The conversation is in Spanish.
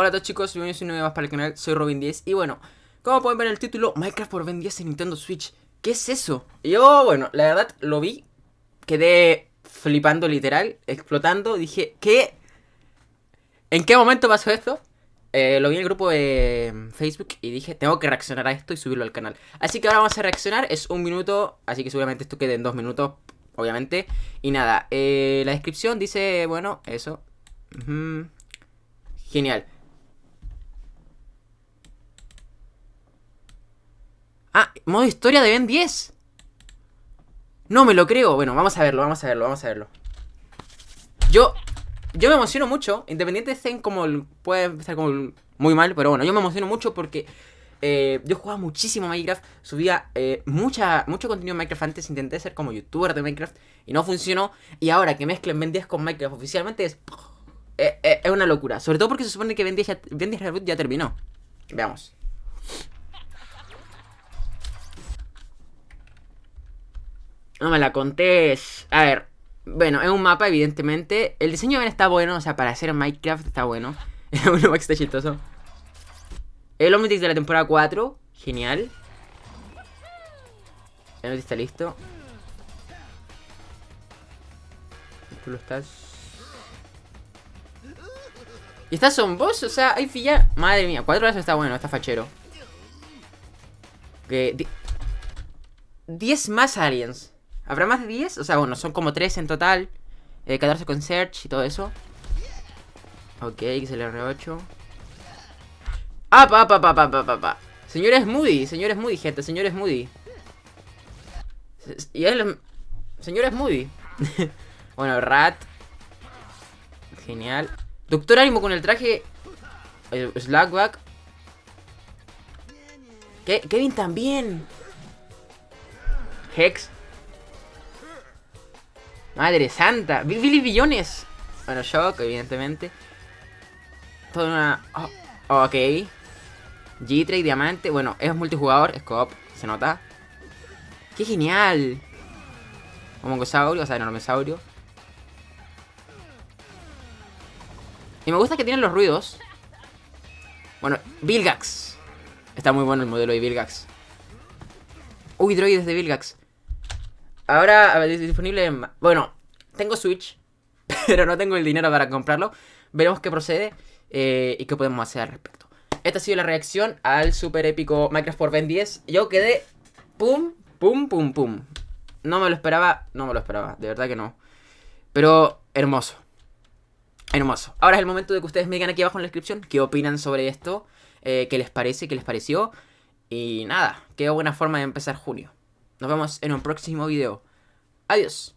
Hola a todos chicos, bienvenidos a un nuevo más para el canal, soy Robin10 y bueno, como pueden ver en el título, Minecraft por Ben 10 en Nintendo Switch ¿Qué es eso? Yo, bueno, la verdad lo vi, quedé flipando literal, explotando, dije, ¿qué? ¿En qué momento pasó esto? Eh, lo vi en el grupo de Facebook y dije, tengo que reaccionar a esto y subirlo al canal Así que ahora vamos a reaccionar, es un minuto, así que seguramente esto quede en dos minutos, obviamente Y nada, eh, la descripción dice, bueno, eso Genial Ah, modo historia de Ben 10 No me lo creo Bueno, vamos a verlo, vamos a verlo, vamos a verlo Yo yo me emociono mucho, independiente de como puede empezar como muy mal, pero bueno, yo me emociono mucho porque eh, yo jugaba muchísimo Minecraft, subía eh, mucha, mucho contenido en Minecraft antes, intenté ser como youtuber de Minecraft y no funcionó. Y ahora que mezclen Ben 10 con Minecraft oficialmente es, eh, es una locura. Sobre todo porque se supone que Ben 10, ya, ben 10 Reboot ya terminó. Veamos. No me la contés. A ver, bueno, es un mapa, evidentemente. El diseño está bueno, o sea, para hacer Minecraft está bueno. Un que está chistoso. El Omnitrix de la temporada 4. Genial. El Omnitrix está listo. Tú lo estás. ¿Y estas son vos? O sea, hay filla. Madre mía, cuatro horas está bueno, está fachero. Que. 10 más aliens. ¿Habrá más de 10? O sea, bueno, son como 3 en total. Eh, 14 con Search y todo eso. Ok, XLR8. ¡Ah, pa, pa, pa, pa, pa, pa, pa! Señores Moody, señores Moody, gente, señores Moody. Y él... Señores Moody. bueno, Rat. Genial. Doctor Ánimo con el traje... El Slackback. Kevin también. Hex. Madre santa. Billy Billones. Bueno, Shock, evidentemente. Toda una... Oh, ok. G-Trade, Diamante. Bueno, es multijugador. Es Se nota. ¡Qué genial! Homongosaurio, o sea, enormesaurio. Y me gusta que tienen los ruidos. Bueno, Vilgax. Está muy bueno el modelo de Vilgax. Uy, droides de Vilgax. Ahora, ver, disponible en... Bueno, tengo Switch, pero no tengo el dinero para comprarlo. Veremos qué procede eh, y qué podemos hacer al respecto. Esta ha sido la reacción al super épico Minecraft por Ben 10. Yo quedé... Pum, pum, pum, pum. No me lo esperaba, no me lo esperaba, de verdad que no. Pero hermoso. Hermoso. Ahora es el momento de que ustedes me digan aquí abajo en la descripción qué opinan sobre esto, eh, qué les parece, qué les pareció. Y nada, qué buena forma de empezar junio. Nos vemos en un próximo video. Adiós.